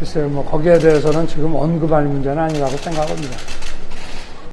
글쎄요, 뭐, 거기에 대해서는 지금 언급할 문제는 아니라고 생각합니다.